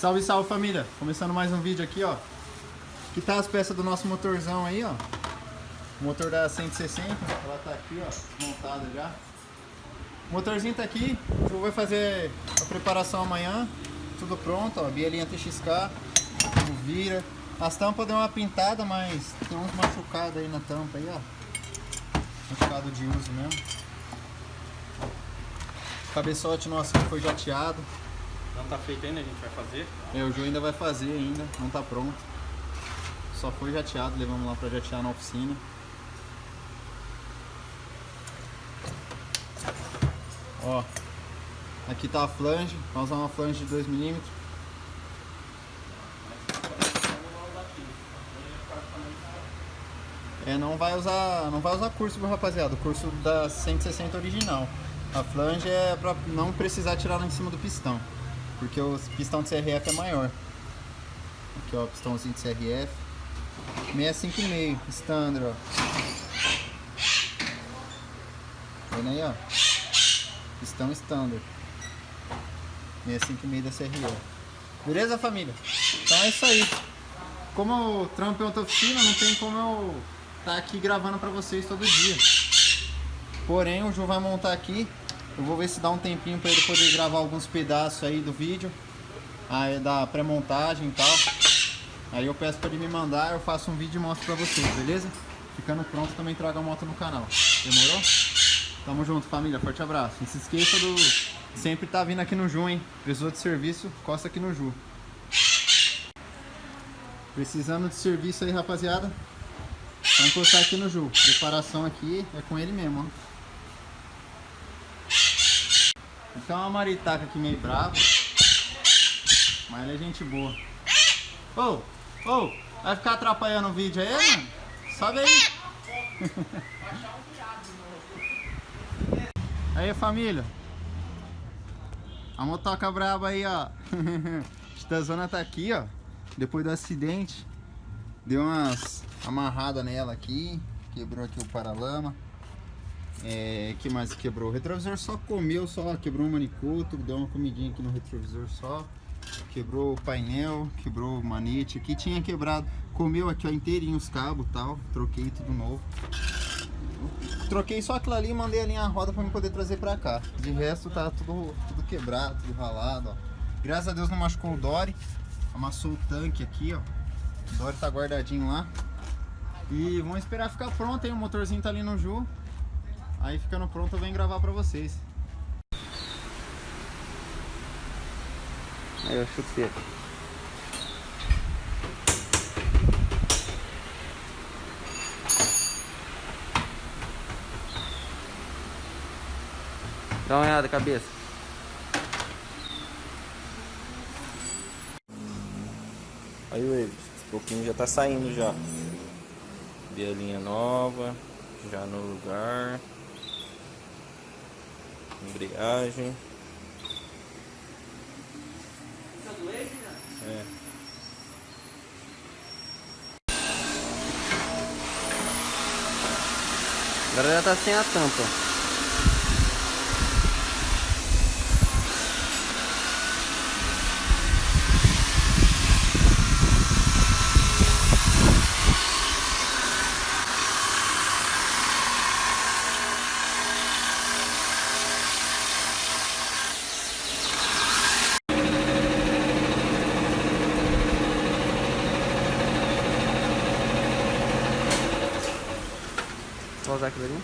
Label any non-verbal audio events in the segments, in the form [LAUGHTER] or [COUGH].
Salve, salve família! Começando mais um vídeo aqui, ó. Aqui tá as peças do nosso motorzão aí, ó. O motor da 160, ela tá aqui, ó, desmontada já. O motorzinho tá aqui, eu vou fazer a preparação amanhã. Tudo pronto, ó, bielinha TXK, tudo vira. As tampas deu uma pintada, mas tem uns machucados aí na tampa aí, ó. Machucado de uso mesmo. O cabeçote nosso foi jateado. Não tá feito ainda, a gente vai fazer. É, o Ju ainda vai fazer ainda, não tá pronto. Só foi jateado, levamos lá pra jatear na oficina. Ó, aqui tá a flange, vamos usar uma flange de 2mm. É, não vai usar, não vai usar curso, rapaziada, o curso da 160 original. A flange é pra não precisar tirar lá em cima do pistão, porque o pistão de CRF é maior. Aqui ó, pistãozinho de CRF. 65,5, standard, ó. Vendo aí, ó. Pistão standard. 65,5 da CRF. Beleza, família? Então é isso aí. Como o trampo é outra oficina, não tem como eu estar tá aqui gravando pra vocês todo dia. Porém, o Ju vai montar aqui. Eu vou ver se dá um tempinho para ele poder gravar alguns pedaços aí do vídeo. Aí da pré-montagem e tal. Aí eu peço para ele me mandar, eu faço um vídeo e mostro para vocês, beleza? Ficando pronto também trago a moto no canal. Demorou? Tamo junto, família. Forte abraço. Não se esqueça do... Sempre tá vindo aqui no Ju, hein? Precisou de serviço, costa aqui no Ju. Precisando de serviço aí, rapaziada. Vou encostar aqui no Ju. Preparação aqui é com ele mesmo, ó. Então é uma maritaca aqui meio brava. Mas ele é gente boa. Ô, oh, ô, oh, vai ficar atrapalhando o vídeo aí, mano? Sobe aí. [LAUGHS] Aí, família. A motoca braba aí, ó. [LAUGHS] Titazona tá aqui, ó. Depois do acidente. Deu umas amarradas nela aqui. Quebrou aqui o paralama. É, que mais quebrou? O retrovisor só comeu, só quebrou um manicoto, deu uma comidinha aqui no retrovisor só. Quebrou o painel, quebrou o manete aqui, tinha quebrado, comeu aqui ó, inteirinho os cabos tal, troquei tudo novo. Troquei só aquilo ali e mandei ali a roda para me poder trazer para cá. De resto tá tudo, tudo quebrado, tudo ralado, ó. Graças a Deus não machucou o Dory, amassou o tanque aqui, ó. O Dory tá guardadinho lá. E vamos esperar ficar pronto, hein? O motorzinho tá ali no Ju. Aí ficando pronto eu venho gravar pra vocês. Aí o chuteiro. Dá uma olhada, cabeça. Aí o esse pouquinho já tá saindo já. Bielinha nova, já no lugar embreagem. É. Agora já tá sem a tampa. Usar aquilo ali.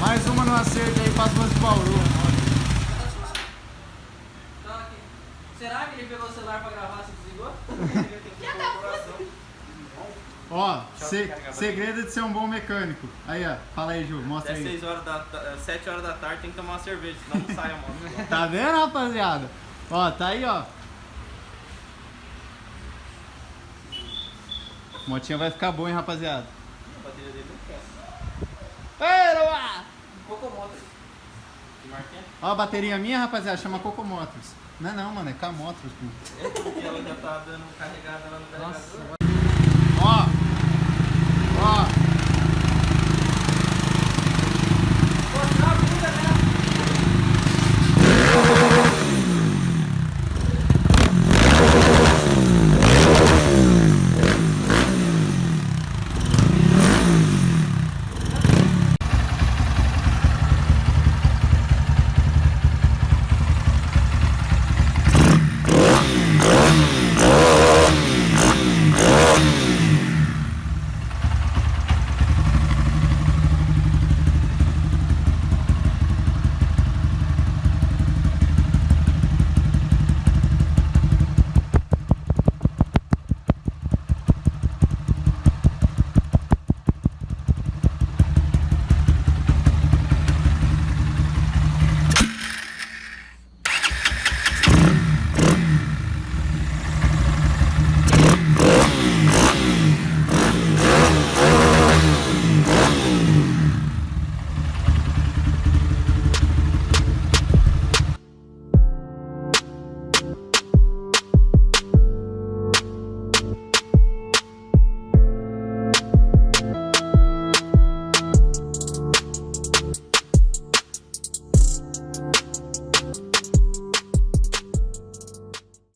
Mais uma no acerto aí para as mãos de Bauru. Será que ele pegou o celular para gravar se desligou? [LAUGHS] Ó, se, segredo de ser um bom mecânico. Aí, ó, fala aí, Ju, mostra Até aí. 6 horas da, 7 horas da tarde tem que tomar uma cerveja, senão não sai a moto. [LAUGHS] Tá vendo, rapaziada? Ó, tá aí, ó. Motinha vai ficar boa, hein, rapaziada. A bateria dele não quer. Ei, Luá! Cocomoto. Que marca é? Ó, a bateria minha, rapaziada, chama Cocomotors. Não é não, mano, é K-Motors, pô. É porque ela já tá dando carregada lá no carregador. Ó! Ó!